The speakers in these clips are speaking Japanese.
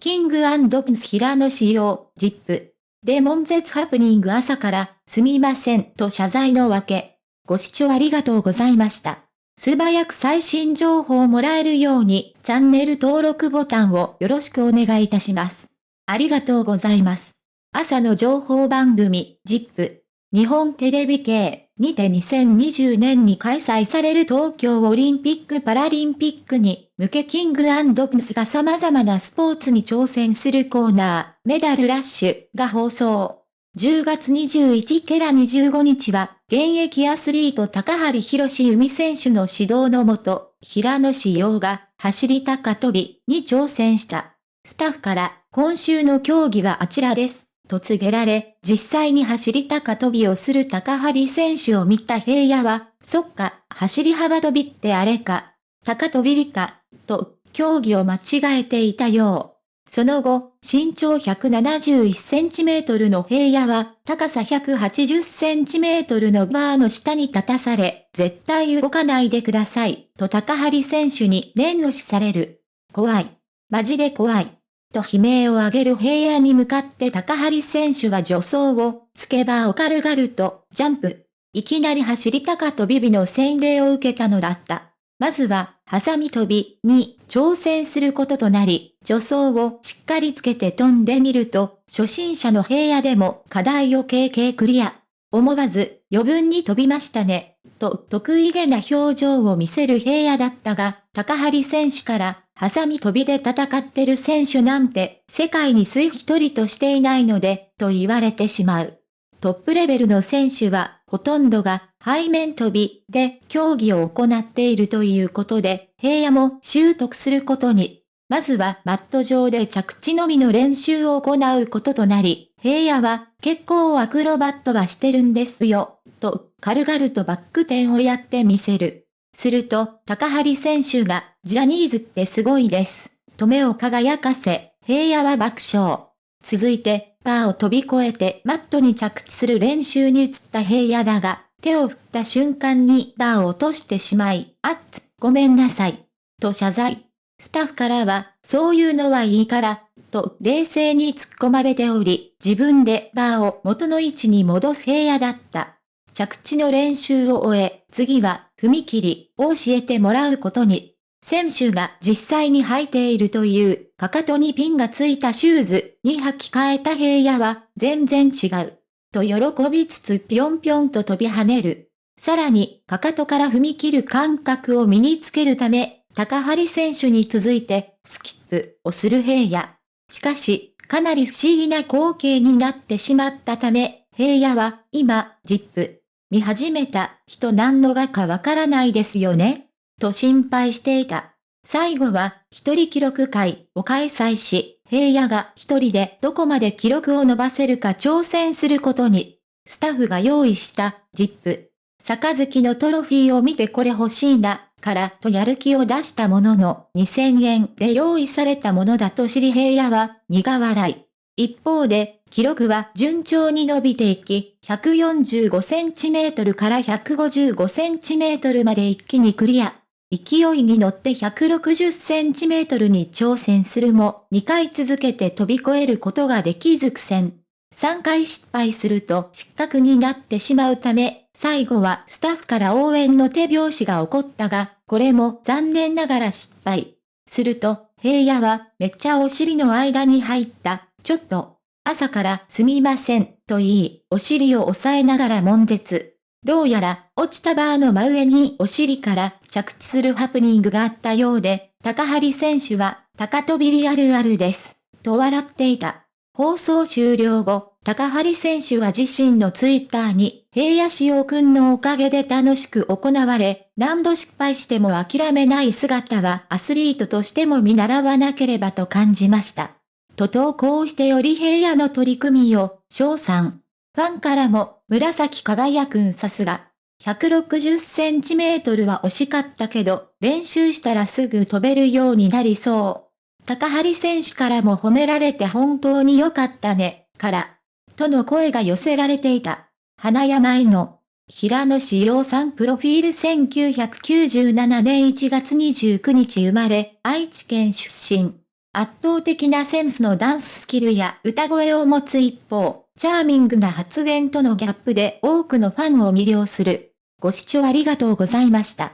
キングプンス平野仕様、ジップ。で悶絶ハプニング朝から、すみませんと謝罪のわけ。ご視聴ありがとうございました。素早く最新情報をもらえるように、チャンネル登録ボタンをよろしくお願いいたします。ありがとうございます。朝の情報番組、ジップ。日本テレビ系にて2020年に開催される東京オリンピック・パラリンピックに向けキングプスが様々なスポーツに挑戦するコーナー、メダルラッシュが放送。10月21ケラ25日は、現役アスリート高張博士海選手の指導のもと、平野志陽が走り高跳びに挑戦した。スタッフから今週の競技はあちらです。と告げられ、実際に走り高跳びをする高張選手を見た平野は、そっか、走り幅跳びってあれか、高跳びか、と、競技を間違えていたよう。その後、身長171センチメートルの平野は、高さ180センチメートルのバーの下に立たされ、絶対動かないでください、と高張選手に念押しされる。怖い。マジで怖い。と悲鳴を上げる平野に向かって高張選手は助走を、つけばを軽々と、ジャンプ。いきなり走り高跳び日の洗礼を受けたのだった。まずは、ハサミ跳びに挑戦することとなり、助走をしっかりつけて飛んでみると、初心者の平野でも課題を経験クリア。思わず余分に飛びましたね、と得意げな表情を見せる平野だったが、高張選手から、ハサミ飛びで戦ってる選手なんて、世界に水一人としていないので、と言われてしまう。トップレベルの選手は、ほとんどが背面飛びで競技を行っているということで、平野も習得することに。まずはマット上で着地のみの練習を行うこととなり、平野は結構アクロバットはしてるんですよ、と軽々とバック転をやってみせる。すると、高張選手が、ジャニーズってすごいです。と目を輝かせ、平野は爆笑。続いて、バーを飛び越えてマットに着地する練習に移った平野だが、手を振った瞬間にバーを落としてしまい、あっつ、ごめんなさい。と謝罪。スタッフからは、そういうのはいいから、と冷静に突っ込まれており、自分でバーを元の位置に戻す平野だった。着地の練習を終え、次は踏切を教えてもらうことに。選手が実際に履いているという、かかとにピンがついたシューズに履き替えた平野は全然違う。と喜びつつぴょんぴょんと飛び跳ねる。さらに、かかとから踏み切る感覚を身につけるため、高張選手に続いて、スキップをする平野。しかし、かなり不思議な光景になってしまったため、平野は、今、ジップ、見始めた人何のがかわからないですよねと心配していた。最後は、一人記録会を開催し、平野が一人でどこまで記録を伸ばせるか挑戦することに、スタッフが用意した、ジップ、杯のトロフィーを見てこれ欲しいな、からとやる気を出したものの2000円で用意されたものだと知り平野は苦笑い。一方で、記録は順調に伸びていき、145センチメートルから155センチメートルまで一気にクリア。勢いに乗って160センチメートルに挑戦するも、2回続けて飛び越えることができず苦戦。3回失敗すると失格になってしまうため、最後はスタッフから応援の手拍子が起こったが、これも残念ながら失敗。すると、平野はめっちゃお尻の間に入った、ちょっと、朝からすみません、と言い、お尻を押さえながら悶絶。どうやら、落ちたバーの真上にお尻から着地するハプニングがあったようで、高張選手は、高飛びリあるあるです。と笑っていた。放送終了後、高張選手は自身のツイッターに、平野志陽くんのおかげで楽しく行われ、何度失敗しても諦めない姿はアスリートとしても見習わなければと感じました。と投稿してより平野の取り組みを、賞賛。ファンからも、紫輝くんさすが。160センチメートルは惜しかったけど、練習したらすぐ飛べるようになりそう。高張選手からも褒められて本当に良かったね、から、との声が寄せられていた。花山井の、平野志陽さんプロフィール1997年1月29日生まれ、愛知県出身。圧倒的なセンスのダンススキルや歌声を持つ一方、チャーミングな発言とのギャップで多くのファンを魅了する。ご視聴ありがとうございました。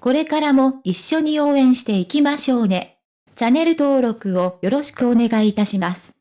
これからも一緒に応援していきましょうね。チャンネル登録をよろしくお願いいたします。